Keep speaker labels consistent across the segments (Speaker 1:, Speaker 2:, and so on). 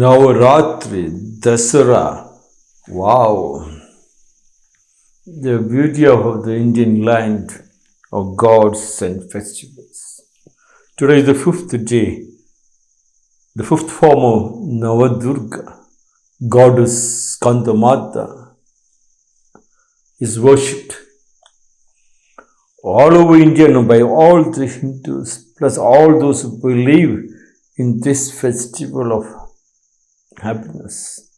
Speaker 1: Navaratri, Dasara. Wow. The beauty of the Indian land of gods and festivals. Today is the fifth day, the fifth form of Navadurga, goddess Kandamata, is worshipped all over India and by all the Hindus, plus all those who believe in this festival of happiness.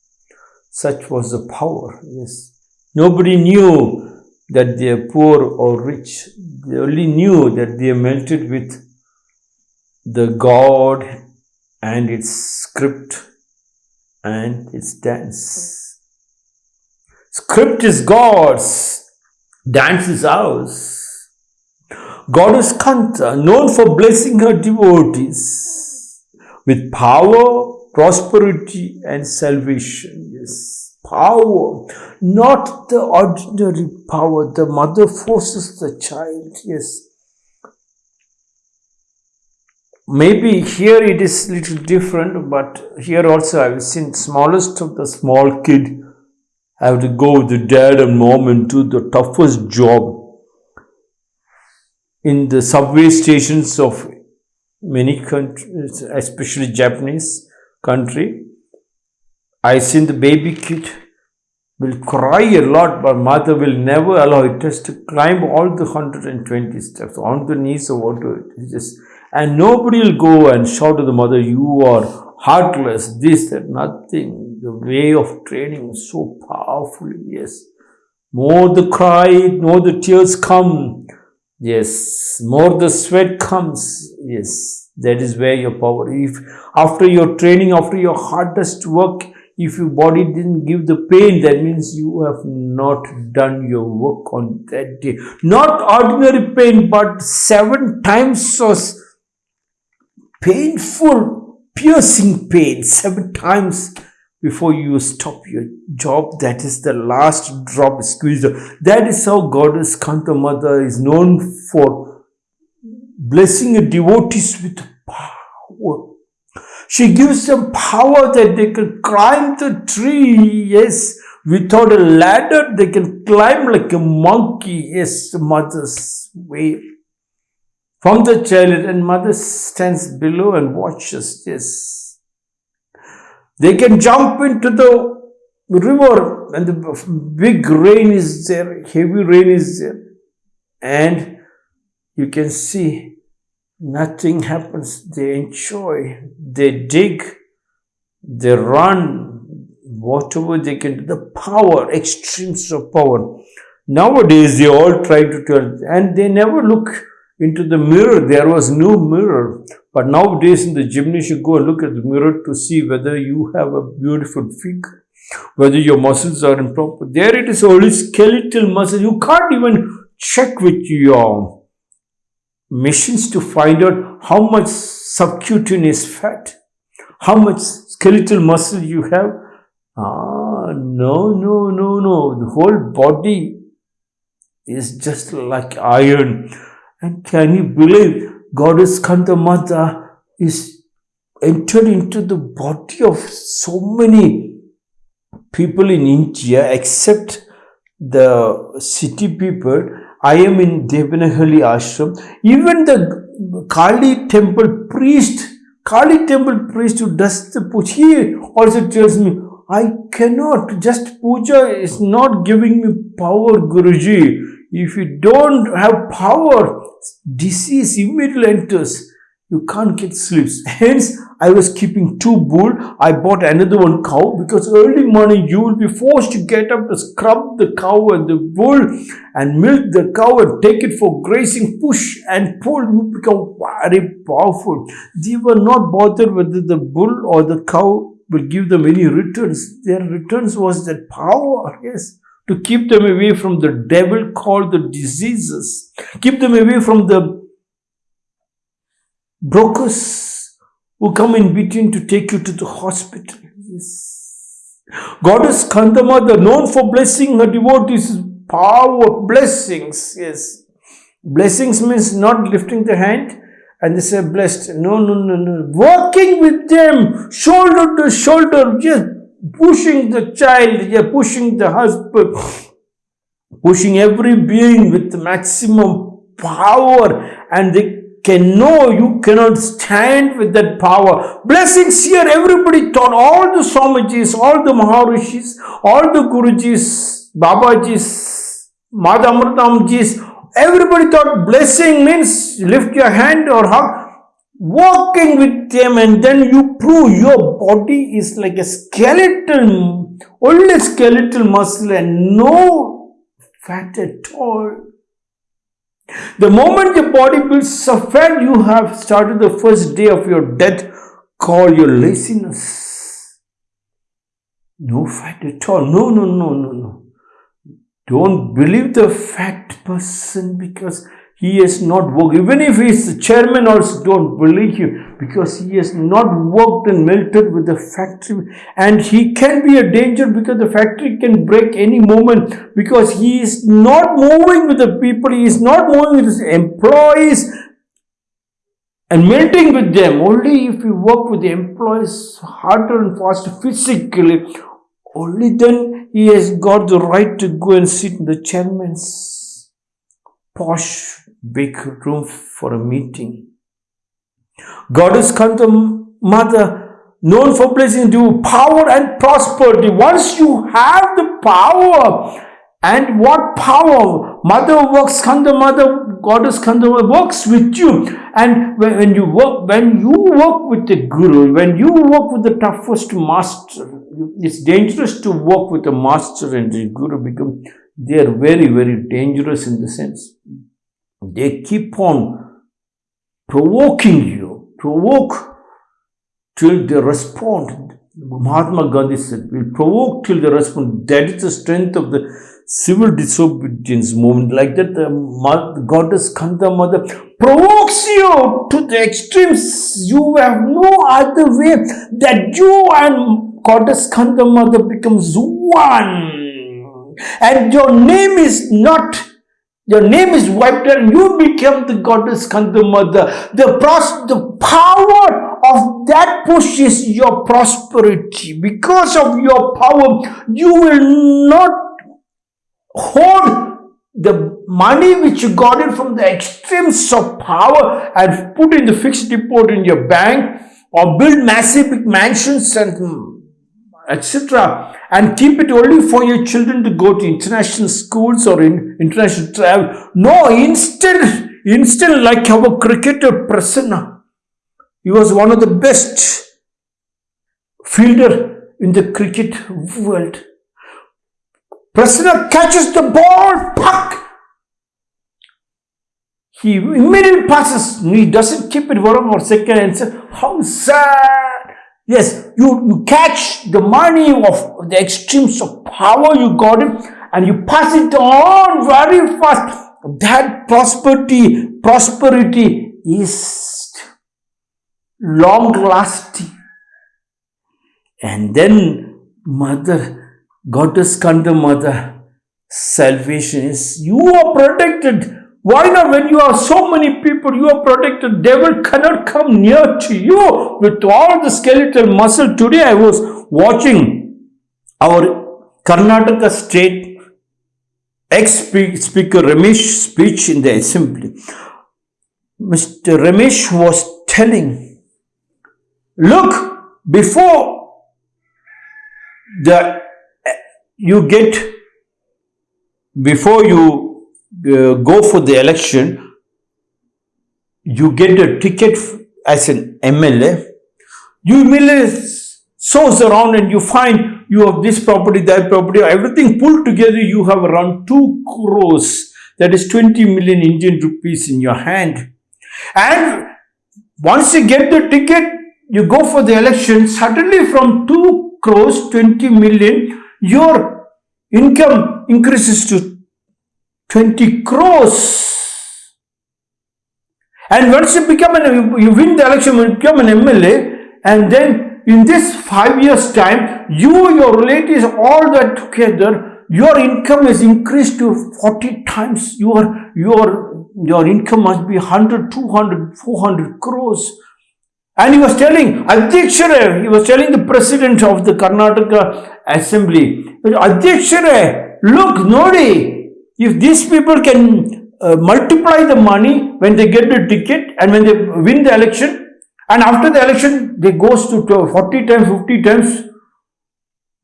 Speaker 1: Such was the power, yes. Nobody knew that they are poor or rich. They only knew that they are melted with the God and its script and its dance. Script is God's, dance is ours. Goddess Kanta, known for blessing her devotees with power, prosperity and salvation. Yes, power, not the ordinary power. The mother forces the child. Yes. Maybe here it is little different, but here also I've seen smallest of the small kid have to go with the dad and mom into the toughest job in the subway stations of many countries, especially Japanese country, I seen the baby kid will cry a lot, but mother will never allow it just to climb all the 120 steps on the knees or whatever. Just, and nobody will go and shout to the mother, you are heartless, this, that, nothing. The way of training is so powerful, yes. More the cry, more the tears come. Yes, more the sweat comes. Yes, that is where your power if after your training after your hardest work if your body didn't give the pain that means you have not done your work on that day. Not ordinary pain but seven times so painful piercing pain seven times before you stop your job. That is the last drop squeeze that is how goddess kanta mother is known for blessing a devotees with power. She gives them power that they can climb the tree, yes, without a ladder, they can climb like a monkey, yes, mother's way. From the chariot, and mother stands below and watches, yes. They can jump into the river and the big rain is there, heavy rain is there. And you can see nothing happens. They enjoy, they dig, they run, whatever they can do. The power, extremes of power. Nowadays, they all try to tell, and they never look into the mirror. There was no mirror. But nowadays, in the gymnasium, you go and look at the mirror to see whether you have a beautiful figure, whether your muscles are in proper. There it is only skeletal muscles. You can't even check with your machines to find out how much subcutaneous fat, how much skeletal muscle you have. Ah, no, no, no, no. The whole body is just like iron. And can you believe Goddess Kandamata is entered into the body of so many people in India except the city people I am in Devanahalli ashram. Even the Kali temple priest, Kali temple priest who does the puja, he also tells me, I cannot, just puja is not giving me power, Guruji. If you don't have power, disease immediately enters you can't get sleeps. Hence, I was keeping two bull. I bought another one cow because early morning you will be forced to get up to scrub the cow and the bull and milk the cow and take it for grazing, push and pull. You become very powerful. They were not bothered whether the bull or the cow will give them any returns. Their returns was that power, yes, to keep them away from the devil called the diseases, keep them away from the brokers who come in between to take you to the hospital. Yes. Goddess Kandamada, known for blessing her devotees, power, blessings. Yes. Blessings means not lifting the hand and they say blessed. No, no, no, no. Working with them, shoulder to shoulder, just pushing the child, yeah, pushing the husband, pushing every being with maximum power, and they can know you cannot stand with that power. Blessings here, everybody taught, all the Swamijis, all the Maharishis, all the Gurujis, Babajis, Madhamritamjis, everybody thought blessing means lift your hand or hug. Walking with them and then you prove your body is like a skeleton, only skeletal muscle and no fat at all. The moment your body builds up fat, you have started the first day of your death called your laziness. No fat at all. No, no, no, no, no. Don't believe the fat person because he has not worked. Even if he is the chairman also don't believe him because he has not worked and melted with the factory. And he can be a danger because the factory can break any moment because he is not moving with the people. He is not moving with his employees and melting with them. Only if you work with the employees harder and faster physically, only then he has got the right to go and sit in the chairman's posh big room for a meeting. Goddess Kanta Mother, known for blessing you power and prosperity. Once you have the power, and what power? Mother works, Kanda Mother, Goddess Kanda works with you. And when, when you work, when you work with the Guru, when you work with the toughest master, it's dangerous to work with a master and the Guru because they are very, very dangerous in the sense they keep on provoking you, provoke till they respond. Mahatma Gandhi said, we provoke till they respond. That is the strength of the civil disobedience movement. Like that, the goddess Kanta Mother provokes you to the extremes. You have no other way that you and goddess Kanta Mother becomes one. And your name is not your name is wiped and you become the goddess Kanda Mother. The, pros- the power of that pushes your prosperity. Because of your power, you will not hold the money which you got it from the extremes of power and put in the fixed deposit in your bank or build massive mansions and etc. And keep it only for your children to go to international schools or in international travel. No, instead, instead like our cricketer Prasanna. He was one of the best fielder in the cricket world. Prasanna catches the ball, puck. He immediately passes. He doesn't keep it for one more second and says, how sad Yes, you, you catch the money of the extremes of power you got it and you pass it on very fast. That prosperity, prosperity is long lasting. And then mother, goddess Kanda mother, salvation is you are protected why not when you have so many people, you are protected, devil cannot come near to you with all the skeletal muscle. Today I was watching our Karnataka state ex-speaker Ramesh speech in the assembly. Mr. Ramesh was telling, look, before the you get, before you uh, go for the election, you get a ticket as an MLA, you merely source around and you find you have this property, that property, everything pulled together, you have around 2 crores, that is 20 million Indian rupees in your hand. And once you get the ticket, you go for the election, suddenly from 2 crores, 20 million, your income increases to 20 crores. And once you become an, you win the election, you become an MLA, and then in this five years time, you, your relatives, all that together, your income is increased to 40 times your, your your income must be 100, 200, 400 crores. And he was telling, Adhyakshare, he was telling the president of the Karnataka assembly, Adhyakshare, look, Nodi, if these people can uh, multiply the money when they get the ticket and when they win the election, and after the election, they goes to 40 times, 50 times,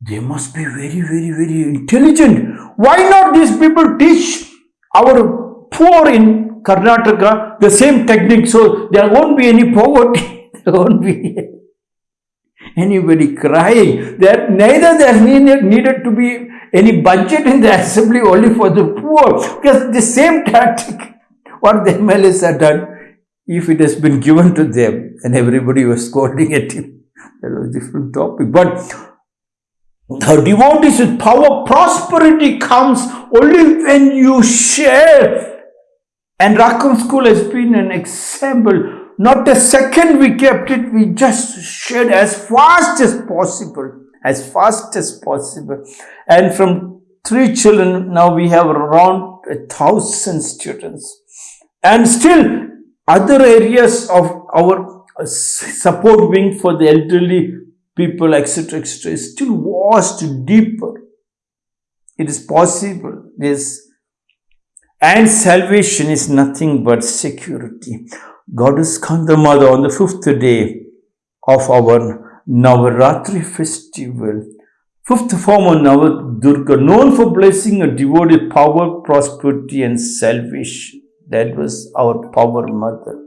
Speaker 1: they must be very, very, very intelligent. Why not these people teach our poor in Karnataka the same technique so there won't be any poverty, there won't be anybody crying. There neither there needed, needed to be any budget in the assembly only for the poor because the same tactic what the MLAs had done if it has been given to them and everybody was scolding at him that was a different topic but the devotees with power, prosperity comes only when you share. And Rackham School has been an example. Not a second we kept it, we just shared as fast as possible. As fast as possible. And from three children, now we have around a thousand students. And still, other areas of our uh, support wing for the elderly people, etc., etc., is still washed deeper. It is possible. This and salvation is nothing but security. Goddess Kandamada on the fifth day of our Navaratri festival, fifth form of Navadurga, known for blessing a devoted power, prosperity, and salvation. That was our power mother.